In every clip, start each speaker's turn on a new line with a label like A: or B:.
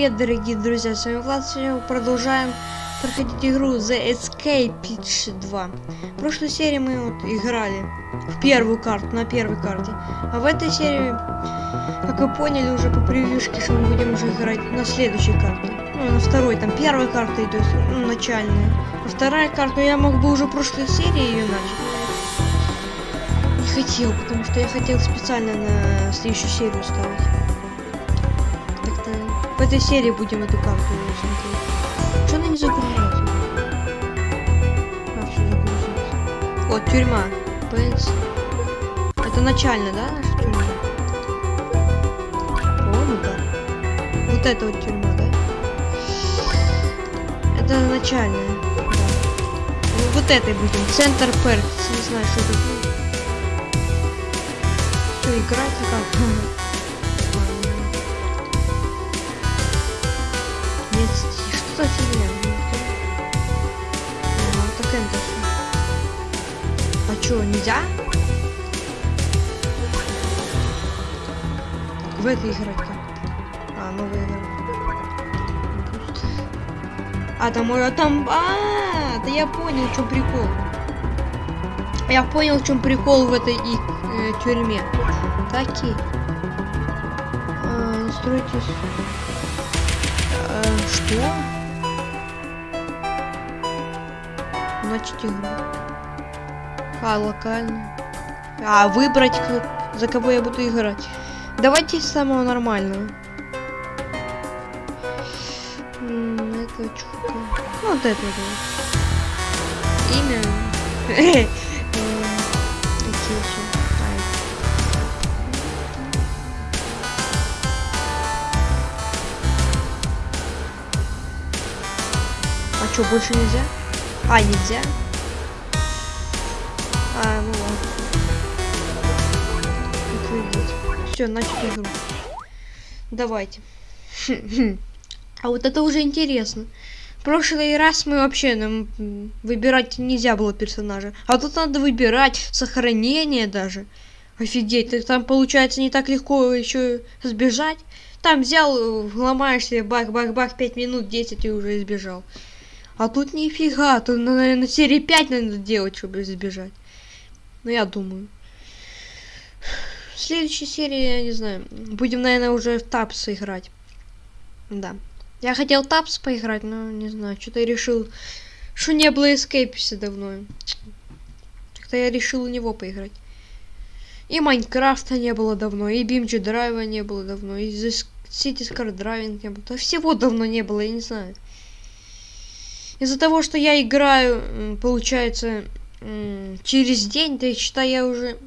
A: привет, дорогие друзья, с вами Влад, сегодня мы продолжаем проходить игру The Escape 2. В прошлой серии мы вот играли в первую карту, на первой карте, а в этой серии, как вы поняли уже по превьюшке, что мы будем уже играть на следующей карте. Ну, на второй, там первая карта идет, ну, начальная. А вторая карта, я мог бы уже в прошлой серии ее начать. Не хотел, потому что я хотел специально на следующую серию ставить. В этой серии будем эту карту смотреть. Что она не загружается? А, все загрузилось. Вот, тюрьма. Пенс. Это начальная, да, наша тюрьма? По-моему, да. Вот это вот тюрьма, да? Это начальная. Ну, вот этой будем. Центр Перкс. Не знаю, что это будет. Что, играть как? Нет, что за фигня? А, так это? А чё, нельзя? В этой играть как? А, новая игра. А, там, а, там, а, да я понял, в чем прикол. Я понял, в чем прикол в этой и, э, тюрьме. Таки. А, настройтесь. Что? Начать игру. А, локально. А, выбрать, за кого я буду играть. Давайте с самого нормального. Это Вот это. Имя. что, больше нельзя? А, нельзя? А, ну ладно. Все, начать игру. Давайте. А вот это уже интересно. В прошлый раз мы вообще нам м, выбирать нельзя было персонажа. А тут надо выбирать сохранение даже. Офигеть, там получается не так легко еще сбежать. Там взял, э, ломаешься, бах-бах-бах, 5 минут, 10 и уже избежал. А тут нифига, тут, ну, наверное, серии 5 надо делать, чтобы избежать. Ну, я думаю. В следующей серии, я не знаю, будем, наверное, уже в тапсы играть. Да. Я хотел тапс поиграть, но не знаю, что-то я решил, что не было эскейписа давно. Как-то я решил у него поиграть. И Майнкрафта не было давно, и BMG Драйва не было давно, и City Skydiving не было. Да всего давно не было, я не знаю. Из-за того, что я играю, получается, через день, то считай, я уже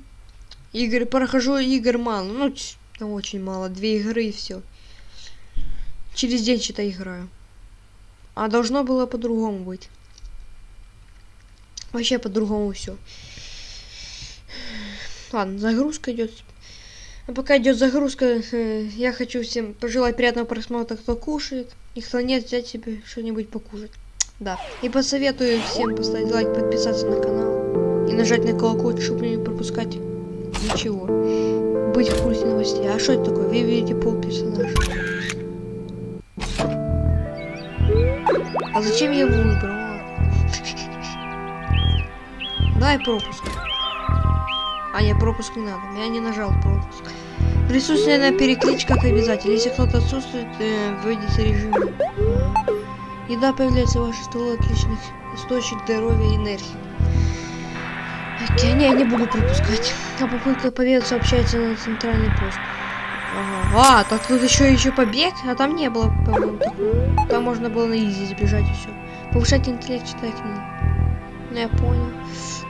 A: игры прохожу игр мало. Ну, ну, очень мало. Две игры и все. Через день что-то играю. А должно было по-другому быть. Вообще по-другому все. Ладно, загрузка идет. А пока идет загрузка, э, я хочу всем пожелать приятного просмотра, кто кушает. И кто нет, взять себе что-нибудь покушать. Да. И посоветую всем поставить лайк, подписаться на канал. И нажать на колокольчик, чтобы не пропускать ничего. Быть в курсе новостей. А что это такое? Вы видите пол персонажа. А зачем я его выбрал? Дай пропуск. А, не, пропуск не надо. Я не нажал пропуск. Присутствие на перекличках обязательно. Если кто-то отсутствует, э, вводите режим. Еда появляется в вашей стволе отличных источник здоровья и энергии. Окей, не, я не буду пропускать. А попытка победы сообщается на центральный пост. Ага. А, так тут еще еще побег, а там не было, по-моему, такого. Там можно было на изи сбежать и все. Повышать интеллект, читай книги. Ну, я понял.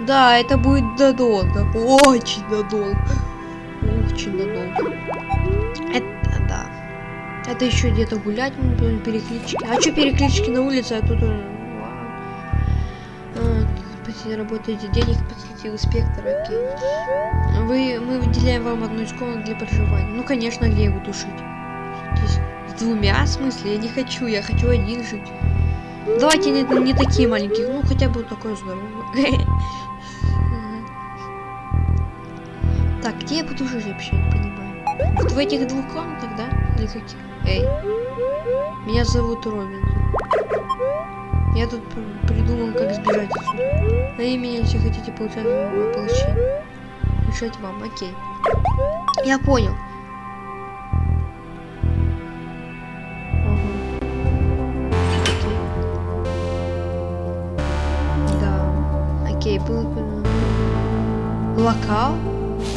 A: Да, это будет надолго. Очень надолго. Очень надолго. Это. Это еще где-то гулять, переклички. А что переклички на улице, а тут... А, Спасибо, работаете денег, посетил инспектора, окей. Вы, мы выделяем вам одну из комнат для проживания. Ну, конечно, где буду жить? Здесь с двумя, в смысле? Я не хочу, я хочу один жить. Давайте не, не такие маленькие, ну, хотя бы такой здоровый. Так, где я буду жить вообще, не понимаю. Вот в этих двух комнатах, да? Или каких? Эй. Меня зовут Робин. Я тут пр- придумал, как сбежать отсюда. На имя, если хотите получать воплощение. Решать вам, окей. Я понял. Окей. Был... Локал?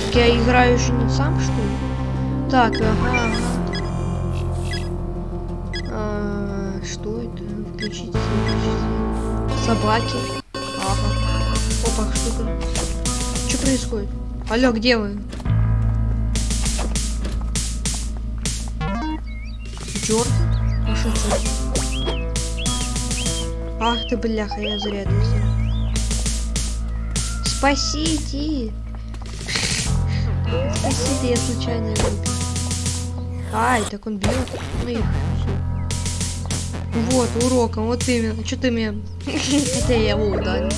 A: Так я играю еще не сам, что ли? Так, ага, ага. Что это? Включить, выключить. Собаки. Ага. Опа, то Что происходит? Алло, где вы? Джордан? Ну что это? Ах ты бляха, я зря это сделал. Спасите! Спасите, я случайно убил. Ай, так он бьет. Ну и. Вот, уроком, вот именно. Что ты меня... Хотя я его ударил.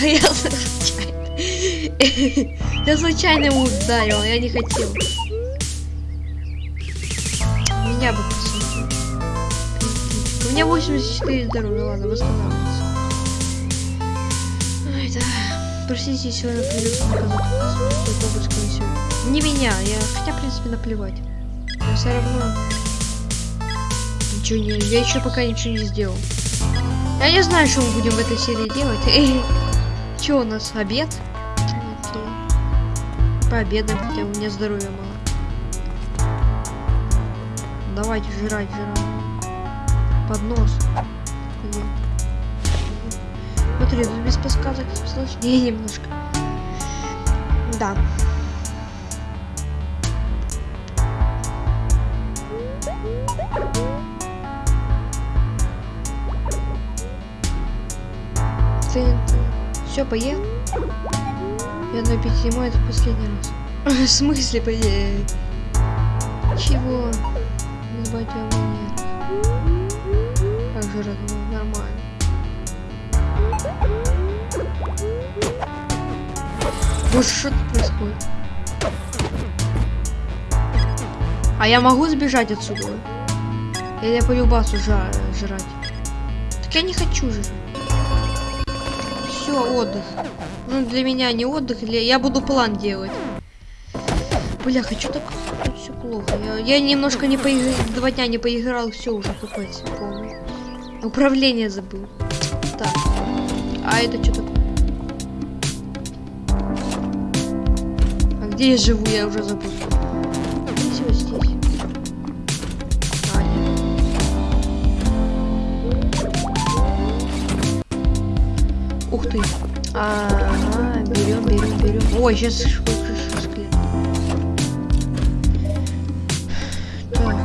A: Я случайно. Я случайно его ударил, я не хотел. Меня бы посадили. У меня 84 здоровья, ладно, восстанавливается. Ай, да. Простите, сегодня придется наказать. Не меня, я хотя, в принципе, наплевать. Но все равно... Ничего не... Я еще пока ничего не сделал. Я не знаю, что мы будем в этой серии делать. Че у нас, обед? Окей. Пообедаем, хотя у меня здоровья мало. Давайте жрать, жрать. Поднос. Смотри, без подсказок сложнее немножко. Да. Все поел? Я на пяти это в последний раз. В смысле поел? Чего? Не забывайте о манерах. Как же родной, нормально. Боже, что тут происходит? А я могу сбежать отсюда? Или я по любасу жа жрать? Так я не хочу же. Все, отдых. Ну, для меня не отдых, для... я буду план делать. Бля, хочу так все плохо. Я, я немножко не поиграл, два дня не поиграл, все уже купать полный. Управление забыл. Так. А это что такое? А где я живу, я уже забыл. Здесь вот здесь. Ух ты. Ага, берем, берем, берем. Ой, сейчас склеп. Так.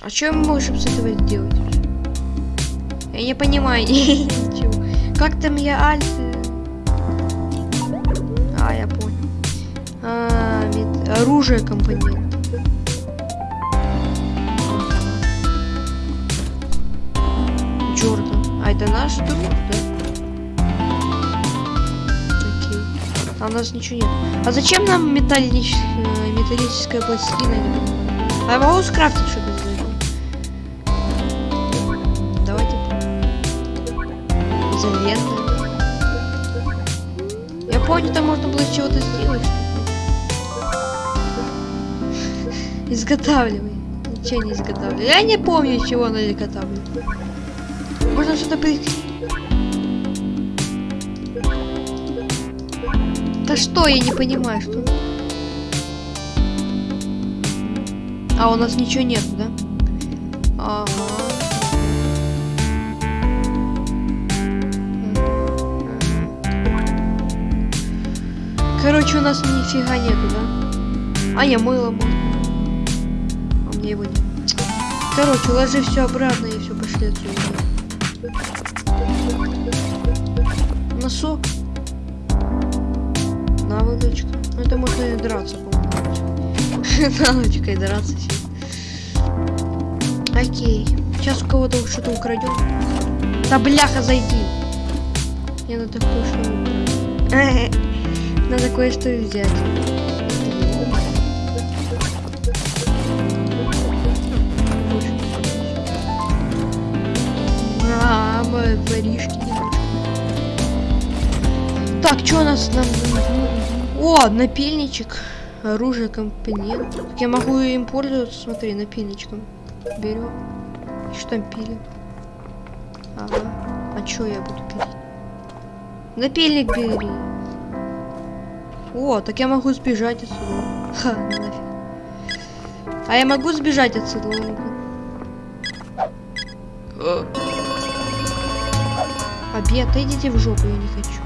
A: А что мы можем с этого сделать? Я не понимаю ничего. Как там я альт? А, я понял. А, оружие компонент. Это наш друг, да? Окей. А у нас ничего нет. А зачем нам металлич... э, металлическая пластина? А я могу скрафтить что-то из этого? Давайте. Изолента. Я помню, там можно было чего-то сделать. Изготавливай. Ничего не изготавливай. Я не помню, чего она изготавливает. Можно что-то при... Да что, я не понимаю, что... А, у нас ничего нет, да? Ага. Короче, у нас нифига нету, да? А, я мыло можно. А мне его нет. Короче, ложи все обратно и все пошли отсюда. Носок. Наволочка. Ну это можно и драться, по-моему. Наволочкой драться сейчас. Окей. Сейчас у кого-то что-то украдем. Да бляха, зайди. Мне надо кое-что убрать. Надо кое-что взять. Немножко. Так, что у нас нам... О, напильничек. Оружие, компонент. Так я могу им пользоваться, смотри, напильничком. Берем. Что там пилим? Ага. А что я буду пилить? Напильник бери. О, так я могу сбежать отсюда. Ха, нафиг. А я могу сбежать отсюда? Обед, идите в жопу, я не хочу.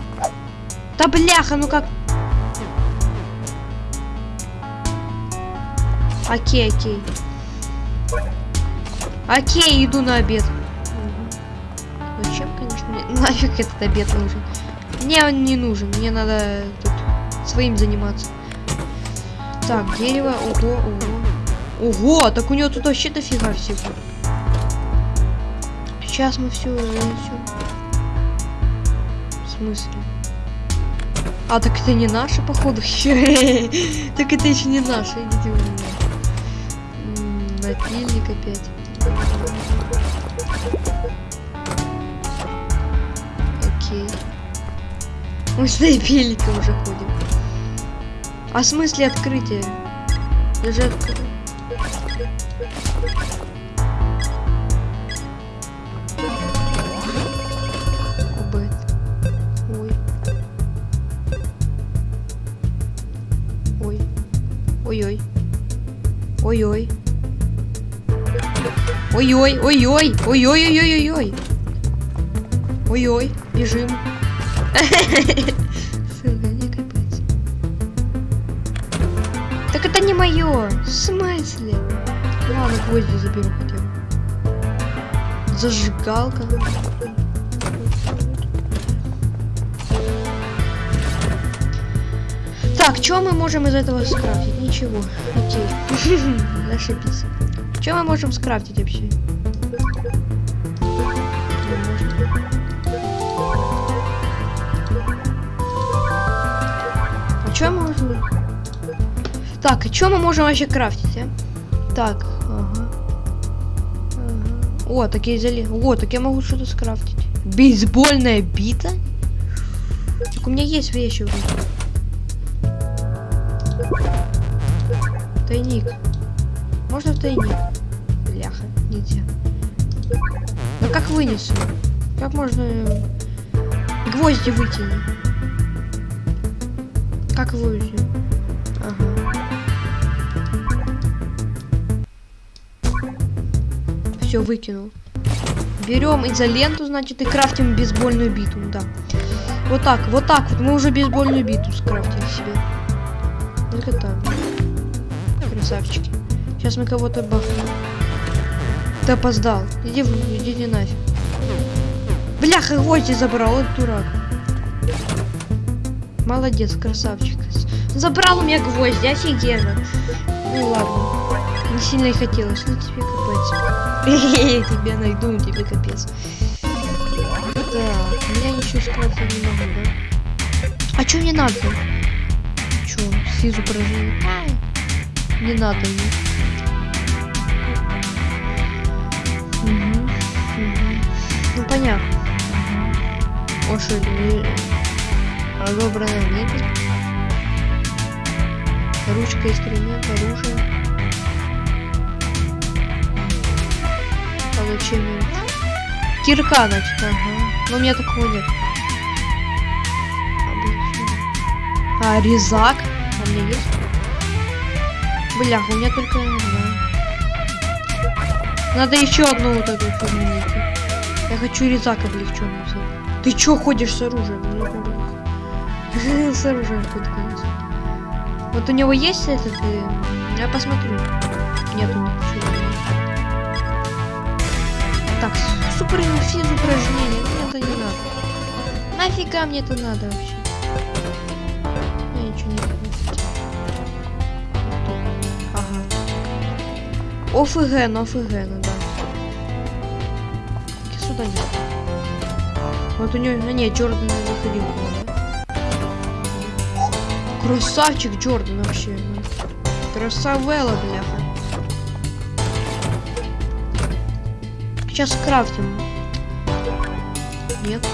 A: Да бляха, ну как? Окей, окей. Окей, иду на обед. Угу. Зачем, конечно, мне нафиг этот обед нужен? Мне он не нужен, мне надо тут своим заниматься. Так, дерево, ого, ого. Ого, так у него тут вообще дофига всего. Сейчас мы все нанесем. Смысле? А, так это не наши, походу. так это еще не наши, идите вы Напильник опять. Окей. Мы с напильником уже ходим. А в смысле открытия? Даже открыть. Ой-ой. Ой-ой, ой-ой, ой-ой-ой-ой-ой. Ой-ой, бежим. Так это не мое. В смысле? Ладно, гвозди заберу хотя бы. Зажигалка. Что мы можем из этого скрафтить? Ничего. Окей. Ошибись. Что мы можем скрафтить вообще? А что мы можем? Так, и что мы можем вообще крафтить, а? Так, ага. ага. О, так я изоли... О, так я могу что-то скрафтить. Бейсбольная бита? Так у меня есть вещи уже. Вынесу? Как можно э, гвозди вытянуть? Как вытянуть? Ага. Все, выкинул. Берем изоленту, значит, и крафтим бейсбольную биту, да. Вот так, вот так вот. Мы уже бейсбольную биту скрафтили себе. Только так красавчики. Сейчас мы кого-то бахнем. Ты опоздал. Иди, иди нафиг. Бляха, гвозди забрал, вот дурак. Молодец, красавчик. Забрал у меня гвозди, офигенно. Ну ладно. Не сильно и хотелось, ну тебе капец. Тебя найду, тебе капец. Так, меня ничего скрафтить не могу, да? А что мне надо? Чё, физу прожил? Не надо мне. Угу. Ну понятно. Лошадь. Разобранная мебель. Ручка, инструмент, оружие. Получение. Кирка, значит, ага. Но у меня такого нет. А, резак. А у меня есть? Бля, у меня только одна. Надо еще одну вот эту найти. Я хочу резак облегченный взять. Ты чё ходишь с оружием? С оружием ходит. Вот у него есть этот... Э, я посмотрю. Нет, у него Так, супер физ упражнение. Мне это не надо. Нафига мне это надо вообще? Ну ОФГ, ну да. Сюда нет. Вот у него... А нет, Джордан заходил. Красавчик Джордан вообще. Красавелла, бляха. Сейчас крафтим. Нет?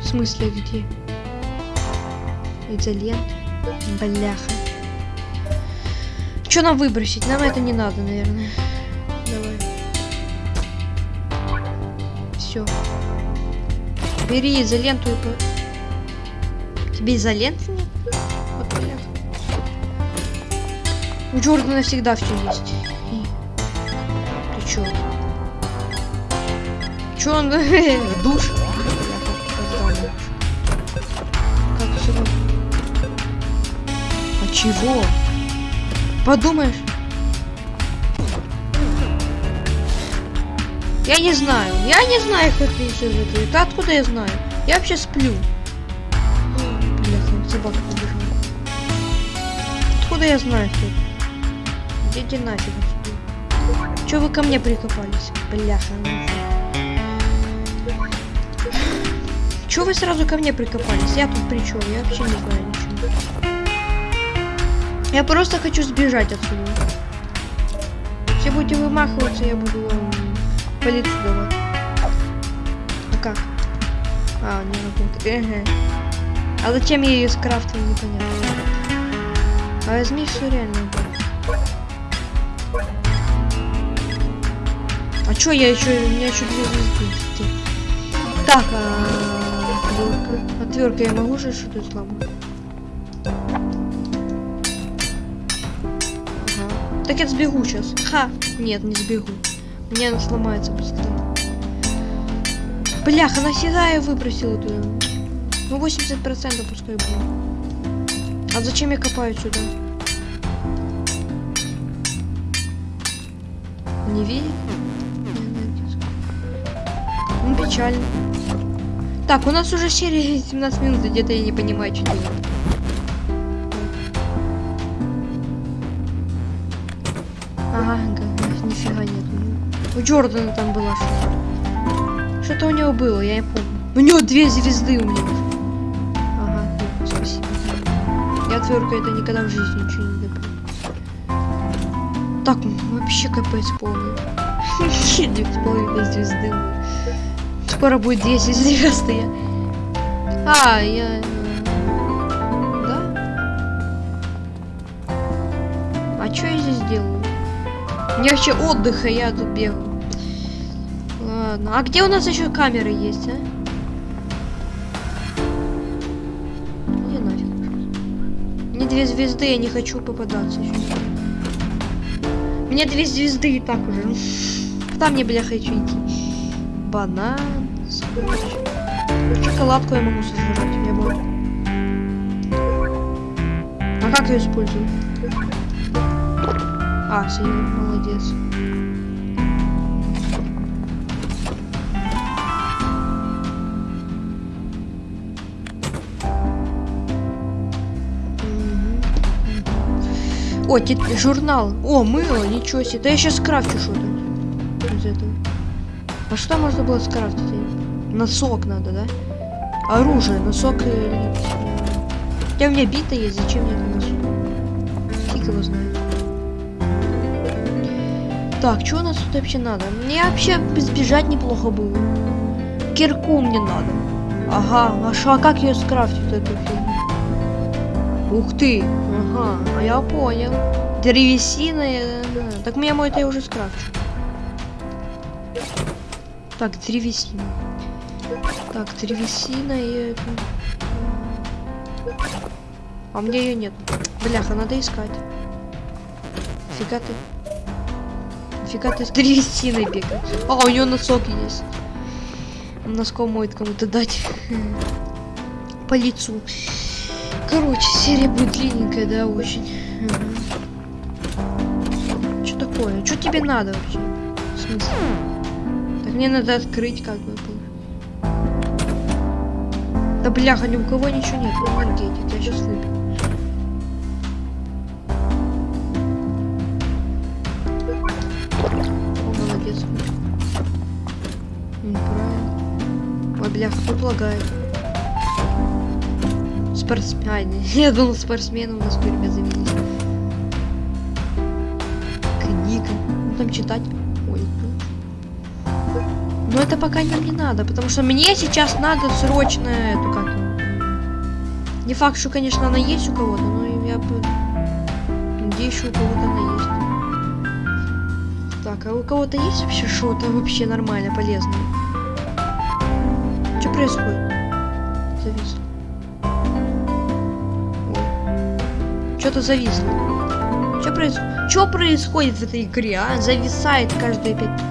A: В смысле где? Изолент? Бляха. Что нам выбросить? Нам это не надо, наверное. Бери изоленту и. Тебе изоленты нет? Вот бляха. У Джордана всегда все есть. И- Ты чё? Чё он в душ? Как равно. А чего? Подумаешь? Я не знаю. Я не знаю, как ты все это. Да откуда я знаю? Я вообще сплю. Бляха, собака побежала. Откуда я знаю, кто? Идите нафиг. Че вы ко мне прикопались? Бляха. Че вы сразу ко мне прикопались? Я тут при чем? Я вообще не знаю ничего. Я просто хочу сбежать отсюда. Если будете вымахиваться, я буду вам по лицу давать. А как? А, не работает. Ага. А зачем я ее скрафтил, непонятно. А возьми все реально. А чё я еще, у меня еще две звезды. Так, а отвертка. Отвертка я могу же что-то сломать? Ага. Так я сбегу сейчас. Ха! Нет, не сбегу. Мне она сломается быстрее. Бляха, нафига я выбросил туда? Ну, 80% пускай будет. А зачем я копаю сюда? Не видит? Ну, печально. Так, у нас уже серия 17 минут, где-то я не понимаю, что делать. У Джордана там была что-то. Что-то у него было, я не помню. У него две звезды у меня. Ага, ну, спасибо. Я отвертка это никогда в жизни ничего не добыл. Так, вообще капец полный. Две с половиной звезды. Скоро будет 10 звезд, я... А, я... э, Да? А что я здесь делаю? Мне вообще отдыха, я тут бегаю. Ладно, а где у нас еще камеры есть, а? Иди нафиг. Мне две звезды, я не хочу попадаться еще. Мне две звезды и так уже. Куда мне, бля, хочу идти? Банан, скотч. Шоколадку я могу сожрать, я могу. А как ее использую? А, синий, молодец. О, тет- журнал. О, мыло, ничего себе. Да я сейчас скрафчу что-то из этого. А что можно было скрафтить? Носок надо, да? Оружие, носок и... Хотя у меня бита есть, зачем мне это носок? Фиг его знает. Так, что у нас тут вообще надо? Мне вообще сбежать неплохо было. Кирку мне надо. Ага, а шо, а как ее скрафтить эту фигню? Ух ты, ага, а я понял. Древесина, э, э, так мне мой это я уже скрафчу. Так, древесина. Так, древесина и это. А меня ее нет. Бляха, надо искать. Фига ты. Фига ты с древесиной бегаешь. А, у нее носок есть. Носком моет кому-то дать. По лицу. Короче, серия будет длинненькая, да, очень. Что такое? Что тебе надо вообще? В смысле? Так мне надо открыть как бы. Да бляха, ни у кого ничего нет. Ну, я сейчас выпью. О, молодец. Неправильно. Ой, бляха, тут лагает. Спортсмен. Я думал, спортсмены у нас тюрьме завелись. Книга. Ну там читать. Ой, тут. Но это пока нам не надо, потому что мне сейчас надо срочно эту как. Не факт, что, конечно, она есть у кого-то, но я бы надеюсь, что у кого-то она есть. Так, а у кого-то есть вообще что-то вообще нормально, полезное? Что происходит? Что-то зависло. Что происходит? Что происходит в этой игре, а? Зависает каждые пять...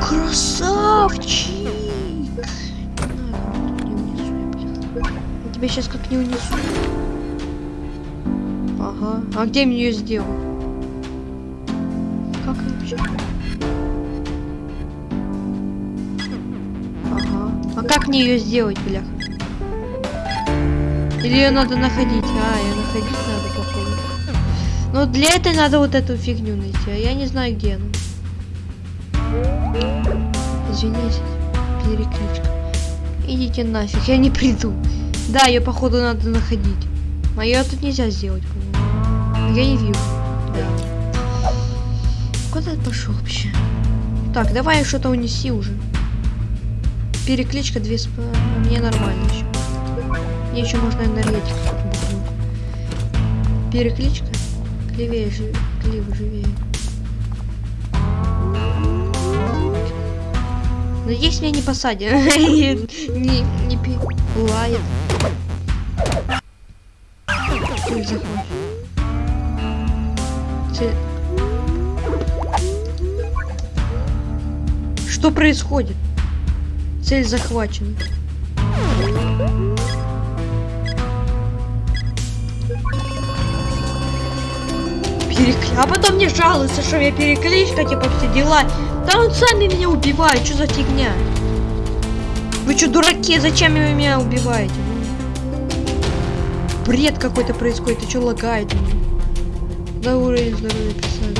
A: Красавчик! Я тебя сейчас как не унесу. Ага. А где мне ее сделать? Как вообще? Ага. А как мне ее сделать, блях? Или ее надо находить? А, ее находить надо, походу. Но для этой надо вот эту фигню найти, а я не знаю, где она. Извините, перекличка. Идите нафиг, я не приду. Да, ее походу надо находить. А ее тут нельзя сделать, по-моему. Я не вижу. Да. Куда ты пошел вообще? Так, давай что-то унеси уже. Перекличка 2 сп... Мне нормально еще. Мне еще можно энергетику. Перекличка. Клевее, жив... Кливо, живее. Надеюсь, меня не посадят. не, не пи... Лает. Что происходит? Цель захвачена. Перекли... А потом мне жалуются, что я перекличка, типа все дела. Да он сами меня убивает, что за фигня? Вы что, дураки, зачем вы меня убиваете? Бред какой-то происходит, ты что лагаете? Да уровень здоровья писали.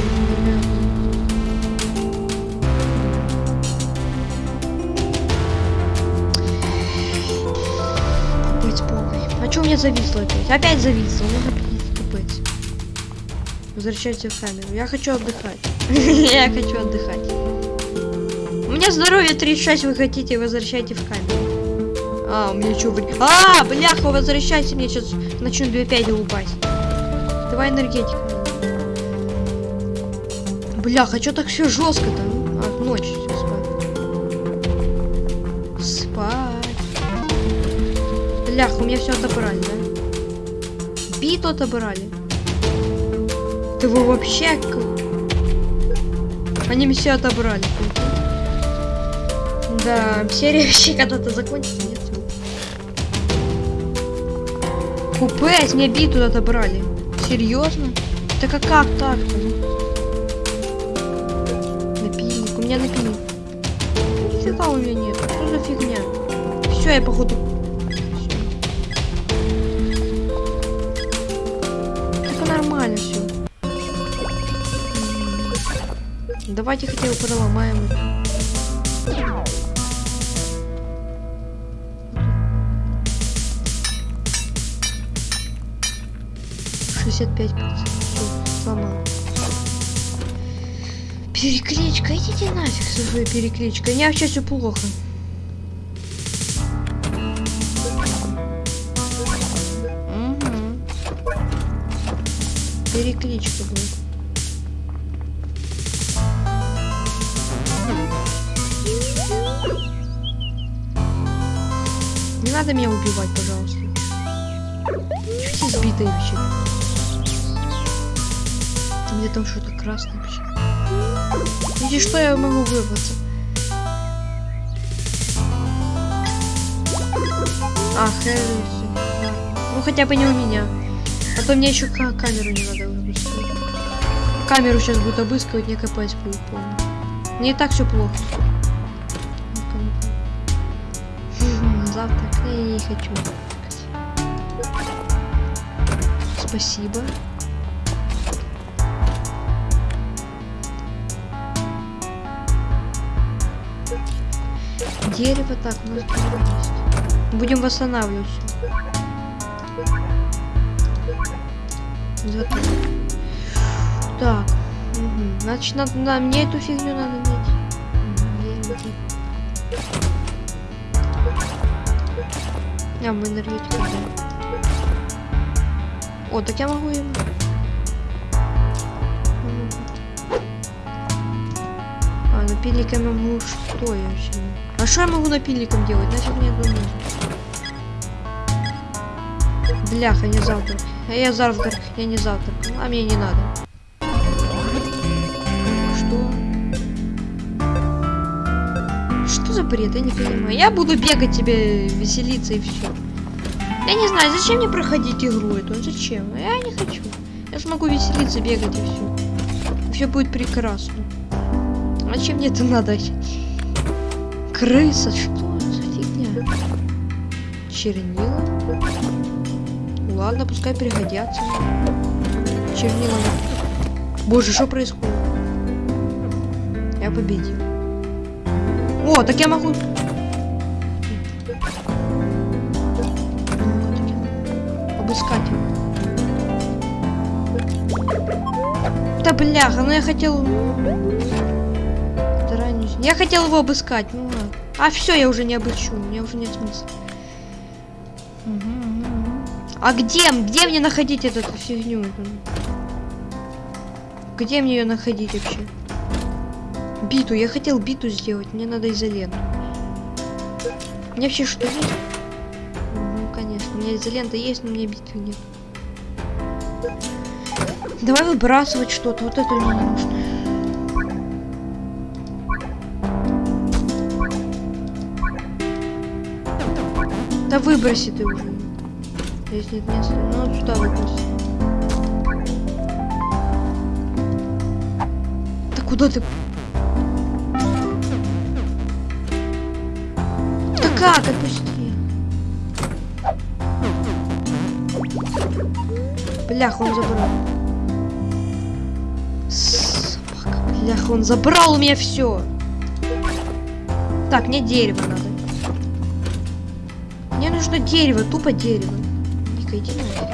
A: Капец полный. А что у меня зависло опять? Опять зависло, ну капец. Возвращайте в камеру. Я хочу отдыхать. Я хочу отдыхать. У меня здоровье 36, вы хотите, возвращайте в камеру. А, у меня что, вы... А, бляха, возвращайте мне, сейчас начну 2.5 упасть. Давай энергетика. Бляха, что так все жестко-то? А, ночь, все, спать. Спать. Бляха, у меня все отобрали, да? Биту отобрали. Ты вы вообще... Они все отобрали. Да, серия вообще когда-то закончится, нет? Купе, мне биту отобрали. Серьезно? Так а как так-то? Напильник, у меня напильник. Нифига у меня нет. Что за фигня? Все, я походу... Давайте хотя бы поломаем. Шестьдесят пять сломал. Перекличка, идите нафиг со своей перекличкой. У меня вообще все плохо. Угу. Перекличка будет. Надо меня убивать, пожалуйста. Чуть избитый вообще. У меня там что-то красное вообще. Видишь, что я могу вырваться? А, Хэррисон. Ну хотя бы не у меня. А то мне еще камеру не надо обыскивать. Камеру сейчас будут обыскивать, не копать будет полно. Мне и так все плохо. Я не хочу. Спасибо. Дерево так, у нас дерево есть. Будем восстанавливать все. Так. Угу. Значит, надо, на, мне эту фигню надо найти. энергетики. А, мы энергетику взяли. О, так я могу им... А, напильником я могу что я вообще? А что я могу напильником делать? Нафиг мне это нужно? Бляха, не завтрак. А я завтрак, я не завтрак. А мне не надо. Бред? Я не понимаю. Я буду бегать тебе, веселиться и все. Я не знаю, зачем мне проходить игру эту? Зачем? Я не хочу. Я смогу веселиться, бегать и все. Все будет прекрасно. Зачем мне это надо? Крыса, что за фигня? Чернила? Ладно, пускай пригодятся. Чернила. Боже, что происходит? Я победил. О, так я могу... Обыскать. Да бляха, ну я хотел... Я хотел его обыскать, ну ладно. А все, я уже не обыщу, меня уже нет смысла. А где? Где мне находить эту фигню? Где мне ее находить вообще? Биту. Я хотел биту сделать. Мне надо изоленту. У меня вообще что? Ну, конечно. У меня изолента есть, но мне битвы нет. Давай выбрасывать что-то. Вот это мне не нужно. Да выброси ты уже. Здесь нет места. Ну, вот сюда выброси. Да куда ты? Как? Отпусти. Блях, он забрал. Собака, блях, он забрал у меня все. Так, мне дерево надо. Мне нужно дерево, тупо дерево. Ника, иди нафиг.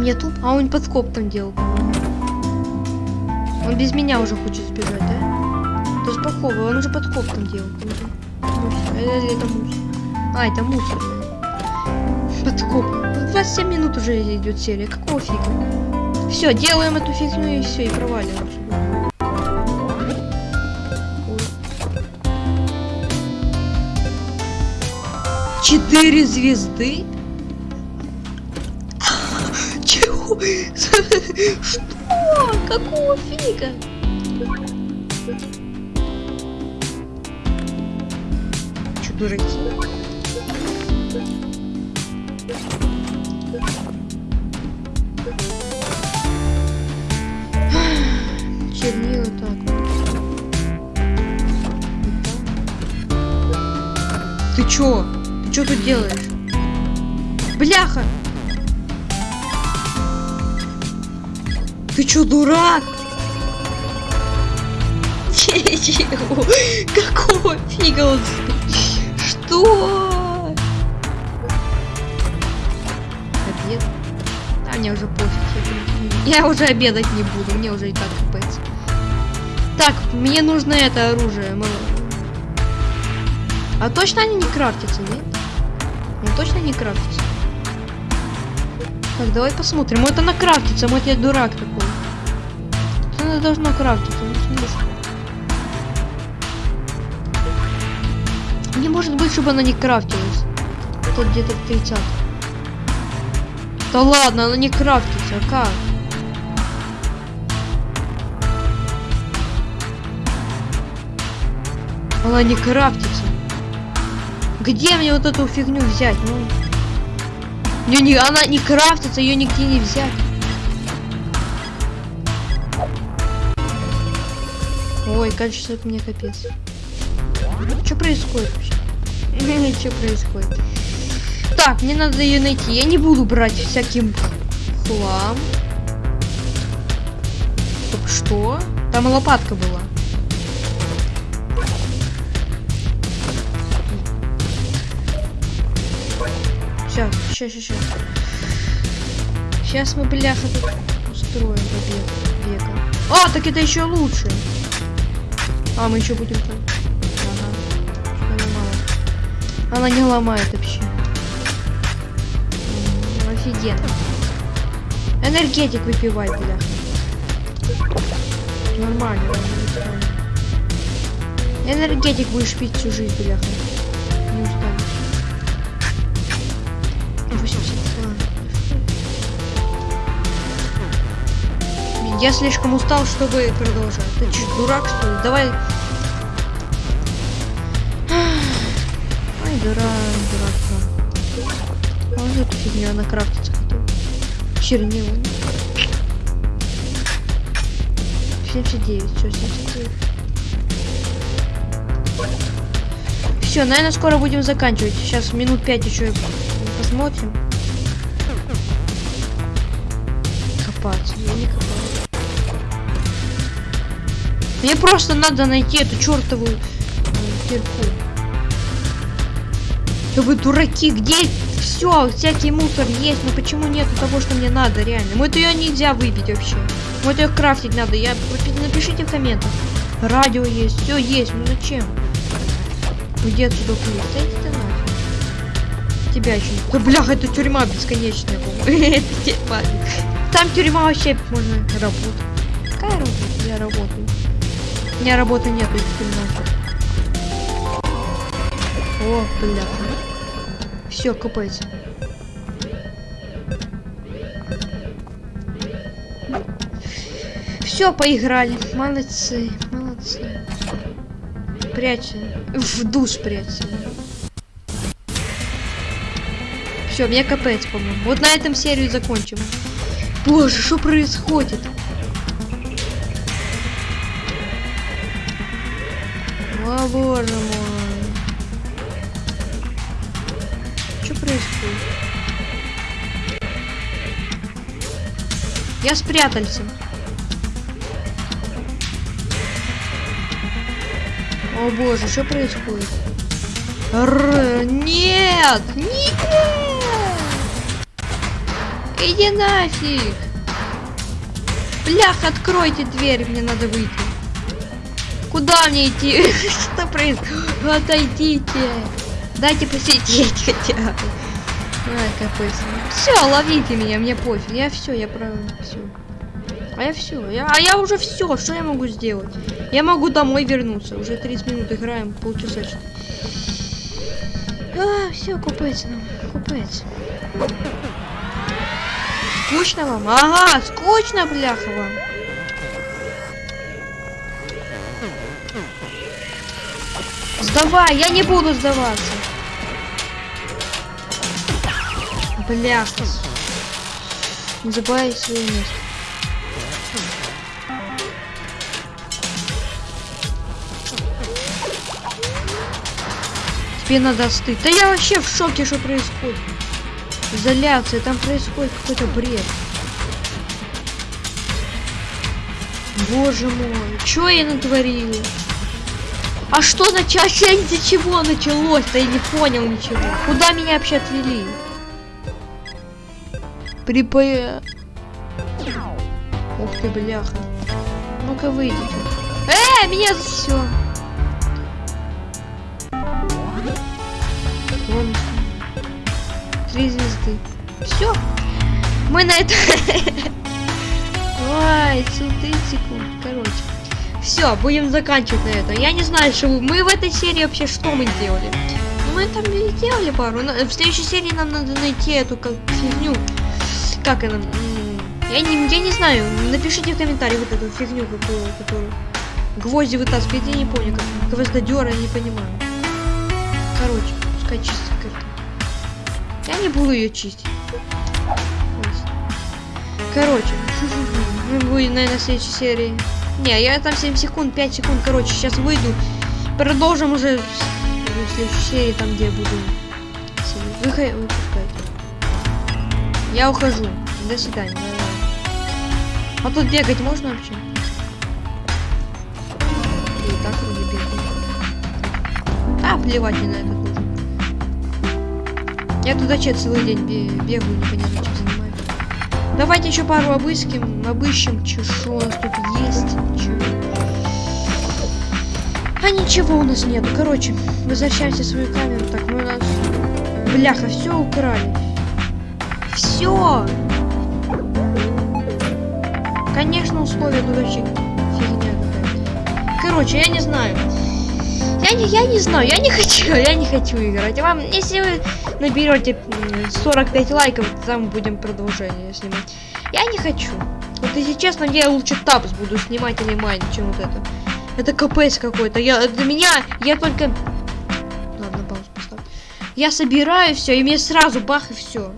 A: Мне туп, а он подкоп там делал. Он без меня уже хочет сбежать, да? То есть плохого, он уже подкоп там делал. Мусор. Или это мусор? А, это мусор. Подкоп. 27 минут уже идет серия. Какого фига? Все, делаем эту фигню и все, и проваливаем. Четыре звезды? Чего? Что? Какого фига? Дураки? Чернила так. Ты чё? Ты чё тут делаешь? Бляха! Ты чё, дурак? Чего? Какого фига он? Что? Обед? А мне уже пофиг. Я, уже обедать не буду, мне уже и так капец. Так, мне нужно это оружие. А точно они не крафтятся, нет? Ну точно не крафтятся. Так, давай посмотрим. Вот она крафтится, вот я дурак такой. Она должна крафтиться, ну. Не может быть, чтобы она не крафтилась. Тут где-то 30. Да ладно, она не крафтится, а как? Она не крафтится. Где мне вот эту фигню взять? Ну, не, не, она не крафтится, ее нигде не взять. Ой, кажется, это мне капец. Что происходит вообще? Что происходит? Так, мне надо ее найти. Я не буду брать всяким хлам. Так что? Там лопатка была. Сейчас, сейчас, сейчас. Сейчас мы, бляха, тут устроим побег. Бега. А, так это еще лучше. А, мы еще будем там. Она не ломает вообще. Офигенно. Энергетик выпивай, бля. Нормально. Энергетик будешь пить всю жизнь, бляха. Не устанешь. 82. Блин, Я слишком устал, чтобы продолжать. Ты че, дурак, что ли? Давай. Ай, дурак, дурак. дурак. А вот эту фигню она крафтится хотел. Чернила. 79, все, 79. Все, наверное, скоро будем заканчивать. Сейчас минут 5 еще посмотрим. Копаться. Я не копаю. Мне просто надо найти эту чертову э, кирку. Да вы дураки, где все, всякий мусор есть, но почему нету того, что мне надо, реально? Вот ее нельзя выбить вообще. Вот ее крафтить надо. Я напишите в комментах. Радио есть, все есть, ну зачем? Уйди отсюда хуй. Да иди ты нафиг. Тебя еще. Да блях, это тюрьма бесконечная. Это. Там тюрьма вообще можно работать. Какая работа? Я работаю. У меня работы нету, иди ты. О, бля. Все, копается. Все, поиграли. Молодцы, молодцы. Прячься. В душ прячься. Все, мне капец, по-моему. Вот на этом серию закончим. Боже, что происходит? О, боже мой. Я спрятался. О боже, что происходит? Р нет! Нет! Иди нафиг! Блях, откройте дверь, мне надо выйти. Куда мне идти? Что происходит? Отойдите! Дайте посидеть хотя бы. Ай, какой Все, ловите меня, мне пофиг. Я все, я правильно все. А я все. Я, а я уже все. Что я могу сделать? Я могу домой вернуться. Уже 30 минут играем, полчаса А, все, купается нам. Купается. Скучно вам? Ага, скучно, бляха вам. Сдавай, я не буду сдаваться. Бляха. Не забывай свое место. Тебе надо остыть. Да я вообще в шоке, что происходит. Изоляция, там происходит какой-то бред. Боже мой, что я натворил? А что началось? Из-за чего началось-то? Я не понял ничего. Куда меня вообще отвели? Припо... Ух ты, бляха. Ну-ка выйдите. Э, меня все. Три звезды. Все. Мы на это... Ой, 30 секунд. Короче. Все, будем заканчивать на этом. Я не знаю, что мы в этой серии вообще что мы делали. Ну, мы там сделали пару. В следующей серии нам надо найти эту как фигню. Как она? Я не, я не знаю. Напишите в комментариях вот эту фигню, какую, которую гвозди вытаскивает. Я не помню, как гвоздодера, я не понимаю. Короче, пускай чистит карту. Я не буду ее чистить. Короче, мы будем, наверное, в следующей серии. Не, я там 7 секунд, 5 секунд, короче, сейчас выйду. Продолжим уже в следующей серии, там, где я буду. Выход... Я ухожу. До свидания. А тут бегать можно вообще? И так вроде бегаю. А, плевать мне на этот нужен. Я туда че целый день бегаю, непонятно чем занимаюсь. Давайте еще пару обыским, обыщем, что у нас тут есть. Чё. А ничего у нас нету. Короче, возвращаемся в свою камеру. Так, мы у нас... Бляха, все украли. Все! Конечно, условия дурачек. Фигня какая-то. Короче, я не знаю. Я не, я не знаю, я не хочу, я не хочу играть. Вам, если вы наберете 45 лайков, там будем продолжение снимать. Я не хочу. Вот если честно, я лучше тапс буду снимать или майн, чем вот это. Это капец какой-то. Я для меня я только. Ладно, паузу поставь. Я собираю все, и мне сразу бах и все.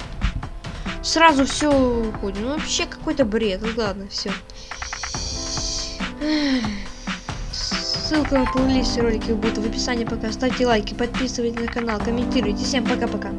A: Сразу все уходит. Ну вообще какой-то бред. Ну ладно, все. Ссылка на плейлист ролики будет в описании пока. Ставьте лайки, подписывайтесь на канал, комментируйте. Всем пока-пока.